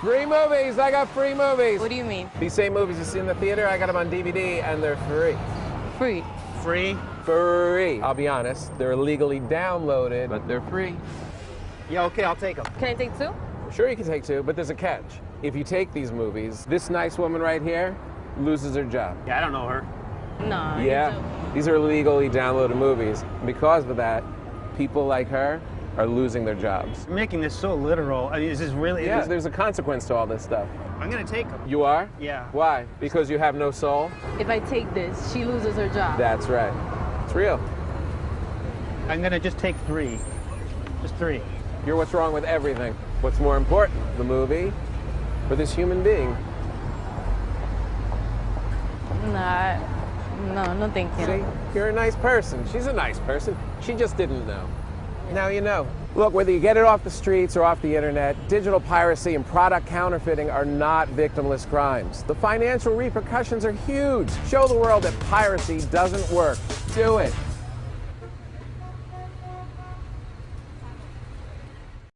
Free movies. I got free movies. What do you mean? These same movies you see in the theater, I got them on DVD, and they're free. Free. Free? Free. I'll be honest, they're illegally downloaded, but they're free. Yeah, okay, I'll take them. Can I take two? Sure, you can take two, but there's a catch. If you take these movies, this nice woman right here loses her job. Yeah, I don't know her. No. Yeah, these are illegally downloaded movies. Because of that, people like her are losing their jobs. You're making this so literal. I mean, is this really? Yeah, is- there's a consequence to all this stuff. I'm gonna take them. You are? Yeah. Why? Because you have no soul? If I take this, she loses her job. That's right. It's real. I'm gonna just take three. Just three. You're what's wrong with everything. What's more important, the movie or this human being? Nah. No, no thank you. See, you're a nice person. She's a nice person. She just didn't know. Now you know. Look, whether you get it off the streets or off the internet, digital piracy and product counterfeiting are not victimless crimes. The financial repercussions are huge. Show the world that piracy doesn't work. Do it.